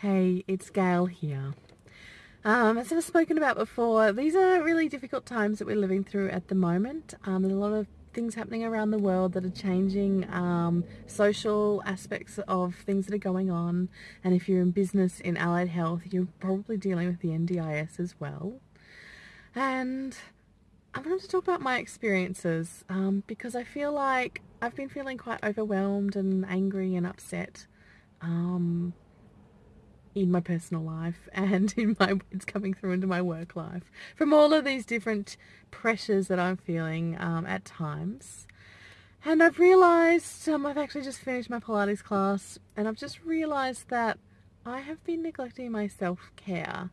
Hey, it's Gail here. Um, as I've spoken about before, these are really difficult times that we're living through at the moment. Um, there's a lot of things happening around the world that are changing um, social aspects of things that are going on. And if you're in business in allied health, you're probably dealing with the NDIS as well. And I wanted to talk about my experiences um, because I feel like I've been feeling quite overwhelmed and angry and upset um, in my personal life and in my it's coming through into my work life from all of these different pressures that I'm feeling um, at times. And I've realised, um, I've actually just finished my Pilates class and I've just realised that I have been neglecting my self-care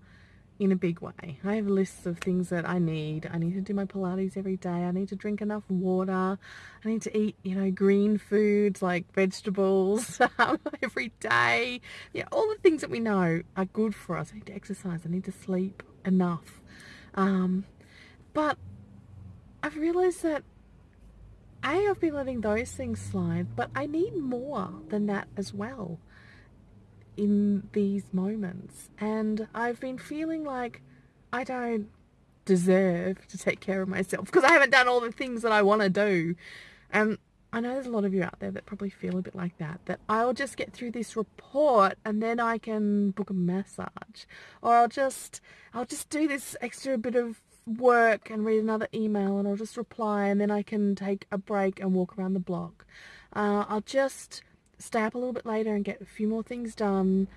in a big way. I have lists of things that I need. I need to do my Pilates every day. I need to drink enough water. I need to eat, you know, green foods like vegetables every day. Yeah, all the things that we know are good for us. I need to exercise. I need to sleep enough. Um, but I've realized that A, I've been letting those things slide, but I need more than that as well in these moments. And I've been feeling like I don't deserve to take care of myself because I haven't done all the things that I want to do. And I know there's a lot of you out there that probably feel a bit like that, that I'll just get through this report and then I can book a massage. Or I'll just, I'll just do this extra bit of work and read another email and I'll just reply and then I can take a break and walk around the block. Uh, I'll just stay up a little bit later and get a few more things done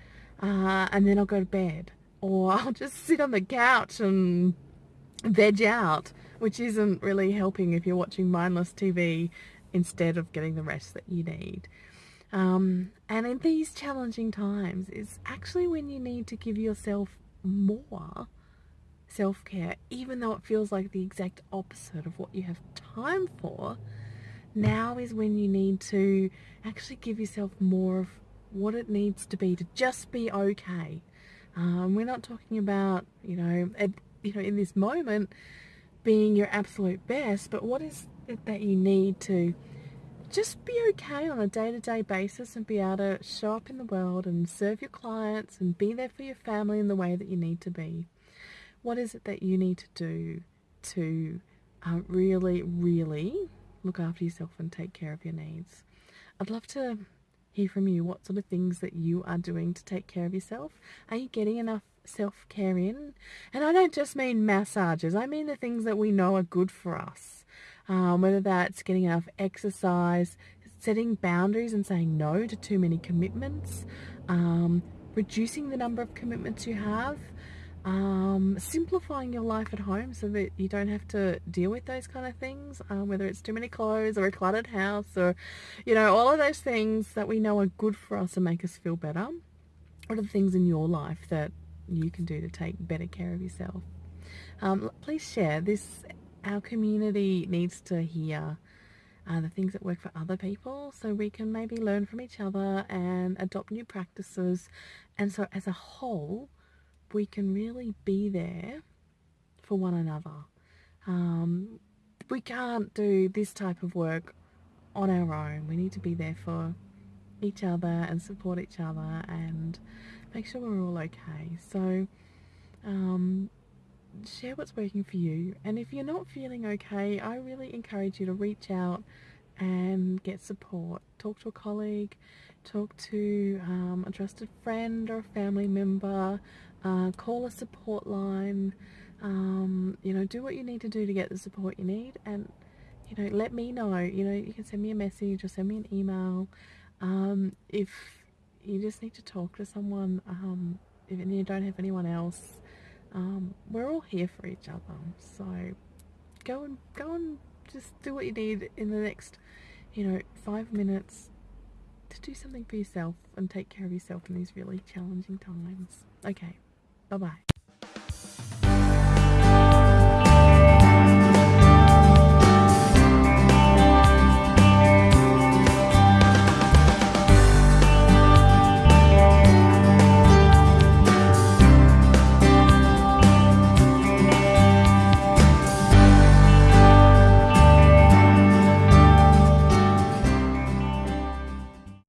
uh, and then I'll go to bed or I'll just sit on the couch and veg out which isn't really helping if you're watching mindless TV instead of getting the rest that you need. Um, and in these challenging times it's actually when you need to give yourself more self-care even though it feels like the exact opposite of what you have time for now is when you need to actually give yourself more of what it needs to be to just be okay. Um, we're not talking about, you know, at, you know, in this moment being your absolute best, but what is it that you need to just be okay on a day-to-day -day basis and be able to show up in the world and serve your clients and be there for your family in the way that you need to be. What is it that you need to do to uh, really, really look after yourself and take care of your needs. I'd love to hear from you what sort of things that you are doing to take care of yourself. Are you getting enough self-care in? And I don't just mean massages, I mean the things that we know are good for us. Um, whether that's getting enough exercise, setting boundaries and saying no to too many commitments, um, reducing the number of commitments you have, um, simplifying your life at home so that you don't have to deal with those kind of things, um, whether it's too many clothes or a cluttered house or, you know, all of those things that we know are good for us and make us feel better. What are the things in your life that you can do to take better care of yourself? Um, please share this. Our community needs to hear uh, the things that work for other people so we can maybe learn from each other and adopt new practices. And so as a whole, we can really be there for one another. Um, we can't do this type of work on our own. We need to be there for each other and support each other and make sure we're all okay. So um, share what's working for you. And if you're not feeling okay, I really encourage you to reach out and get support. Talk to a colleague, talk to um, a trusted friend or a family member, uh, call a support line, um, you know, do what you need to do to get the support you need and, you know, let me know, you know, you can send me a message or send me an email. Um, if you just need to talk to someone, um, if you don't have anyone else, um, we're all here for each other. So go and, go and just do what you need in the next, you know, five minutes to do something for yourself and take care of yourself in these really challenging times. Okay. Bye bye.